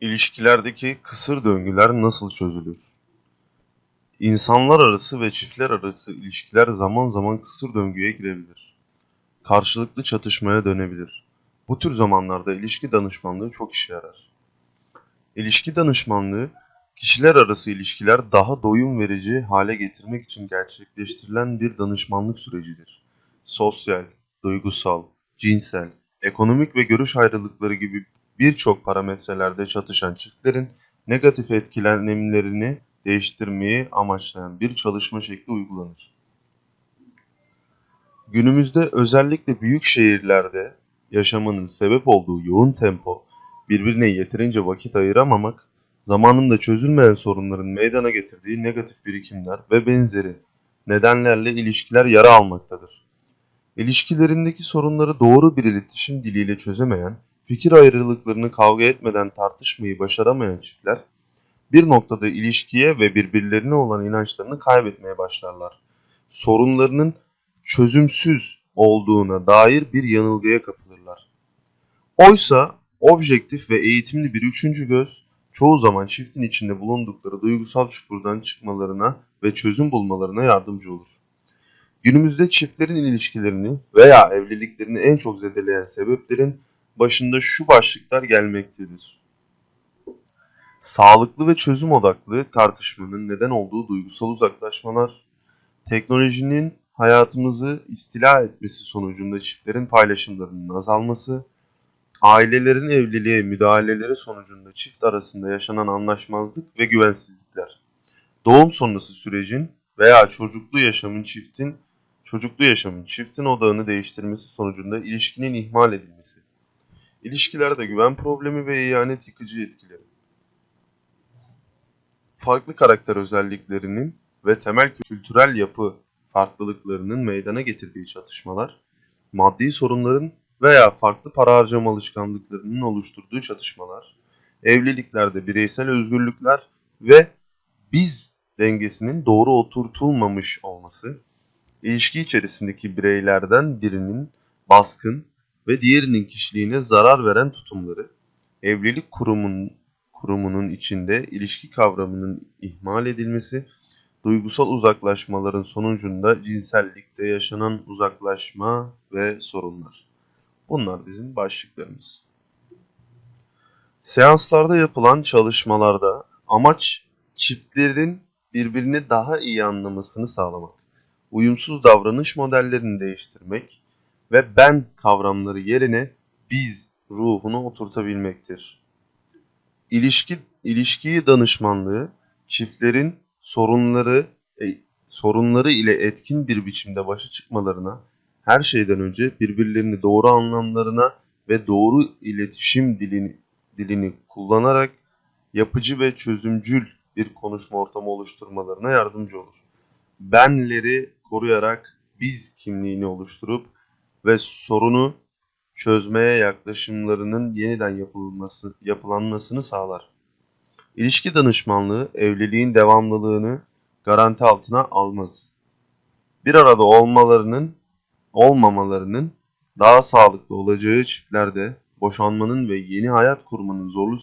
İlişkilerdeki kısır döngüler nasıl çözülür? İnsanlar arası ve çiftler arası ilişkiler zaman zaman kısır döngüye girebilir. Karşılıklı çatışmaya dönebilir. Bu tür zamanlarda ilişki danışmanlığı çok işe yarar. İlişki danışmanlığı, kişiler arası ilişkiler daha doyum verici hale getirmek için gerçekleştirilen bir danışmanlık sürecidir. Sosyal, duygusal, cinsel, ekonomik ve görüş ayrılıkları gibi birçok parametrelerde çatışan çiftlerin negatif etkilenimlerini değiştirmeyi amaçlayan bir çalışma şekli uygulanır. Günümüzde özellikle büyük şehirlerde yaşamanın sebep olduğu yoğun tempo, birbirine yeterince vakit ayıramamak, zamanında çözülmeyen sorunların meydana getirdiği negatif birikimler ve benzeri nedenlerle ilişkiler yara almaktadır. İlişkilerindeki sorunları doğru bir iletişim diliyle çözemeyen, fikir ayrılıklarını kavga etmeden tartışmayı başaramayan çiftler, bir noktada ilişkiye ve birbirlerine olan inançlarını kaybetmeye başlarlar. Sorunlarının çözümsüz olduğuna dair bir yanılgıya kapılırlar. Oysa objektif ve eğitimli bir üçüncü göz, çoğu zaman çiftin içinde bulundukları duygusal çukurdan çıkmalarına ve çözüm bulmalarına yardımcı olur. Günümüzde çiftlerin ilişkilerini veya evliliklerini en çok zedeleyen sebeplerin başında şu başlıklar gelmektedir. Sağlıklı ve çözüm odaklı tartışmanın neden olduğu duygusal uzaklaşmalar, teknolojinin hayatımızı istila etmesi sonucunda çiftlerin paylaşımlarının azalması, ailelerin evliliğe müdahaleleri sonucunda çift arasında yaşanan anlaşmazlık ve güvensizlikler, doğum sonrası sürecin veya çocuklu yaşamın çiftin çocuklu yaşamın çiftin odağını değiştirmesi sonucunda ilişkinin ihmal edilmesi, ilişkilerde güven problemi ve ihanet yıkıcı etkileri, farklı karakter özelliklerinin ve temel kültürel yapı farklılıklarının meydana getirdiği çatışmalar, maddi sorunların veya farklı para harcama alışkanlıklarının oluşturduğu çatışmalar, evliliklerde bireysel özgürlükler ve biz dengesinin doğru oturtulmamış olması, ilişki içerisindeki bireylerden birinin baskın ve diğerinin kişiliğine zarar veren tutumları, evlilik kurumun, kurumunun içinde ilişki kavramının ihmal edilmesi, duygusal uzaklaşmaların sonucunda cinsellikte yaşanan uzaklaşma ve sorunlar. Bunlar bizim başlıklarımız. Seanslarda yapılan çalışmalarda amaç çiftlerin birbirini daha iyi anlamasını sağlamak, uyumsuz davranış modellerini değiştirmek ve ben kavramları yerine biz ruhunu oturtabilmektir. İlişki, ilişkiyi danışmanlığı çiftlerin sorunları e, sorunları ile etkin bir biçimde başa çıkmalarına, her şeyden önce birbirlerini doğru anlamlarına ve doğru iletişim dilini, dilini kullanarak yapıcı ve çözümcül bir konuşma ortamı oluşturmalarına yardımcı olur. Benleri koruyarak biz kimliğini oluşturup ve sorunu çözmeye yaklaşımlarının yeniden yapılması, yapılanmasını sağlar. İlişki danışmanlığı evliliğin devamlılığını garanti altına almaz. Bir arada olmalarının olmamalarının daha sağlıklı olacağı çiftlerde boşanmanın ve yeni hayat kurmanın zorlu